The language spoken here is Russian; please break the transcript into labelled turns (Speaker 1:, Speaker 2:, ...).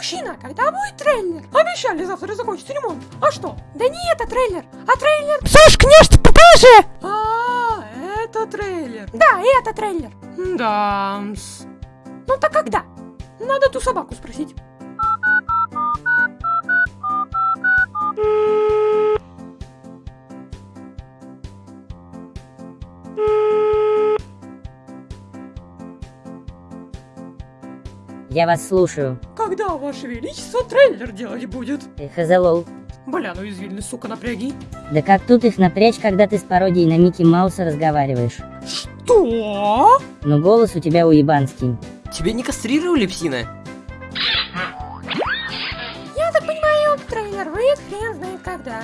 Speaker 1: мужчина, когда будет трейлер? Обещали завтра закончить ремонт. А что? Да не это трейлер, а трейлер...
Speaker 2: Слышь, княж, попозже!
Speaker 1: А, это трейлер.
Speaker 3: Да, это трейлер.
Speaker 1: Да. Ну так когда? Надо ту собаку спросить.
Speaker 4: Я вас слушаю.
Speaker 1: Когда, Ваше Величество, трейлер делать будет?
Speaker 4: Хазалол.
Speaker 1: Бля, ну извини, сука, напряги.
Speaker 4: Да как тут их напрячь, когда ты с пародией на Микки Мауса разговариваешь?
Speaker 1: Что?
Speaker 4: Ну голос у тебя уебанский.
Speaker 2: Тебе не кастрировали, псина?
Speaker 3: Я так понимаю, трейлер выйдет хрен знает когда.